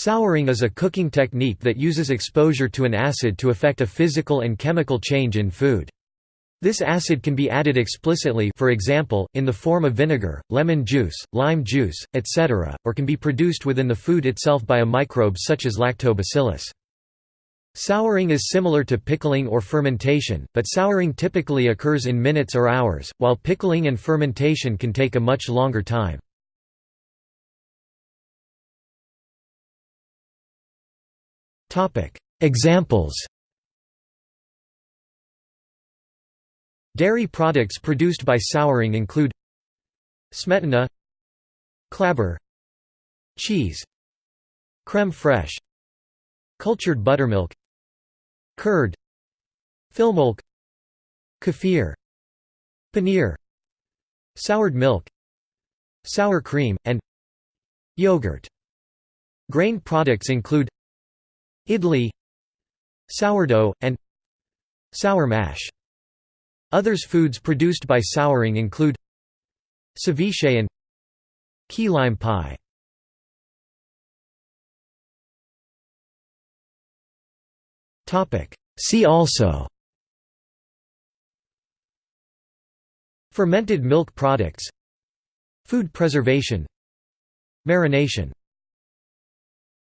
Souring is a cooking technique that uses exposure to an acid to effect a physical and chemical change in food. This acid can be added explicitly for example, in the form of vinegar, lemon juice, lime juice, etc., or can be produced within the food itself by a microbe such as lactobacillus. Souring is similar to pickling or fermentation, but souring typically occurs in minutes or hours, while pickling and fermentation can take a much longer time. Examples Dairy products produced by souring include Smetana Clabber Cheese Creme fraiche Cultured buttermilk Curd Fillmilk Kefir Paneer Soured milk Sour cream, and Yogurt. Grain products include idli sourdough, and sour mash. Others foods produced by souring include ceviche and key lime pie. See also Fermented milk products Food preservation Marination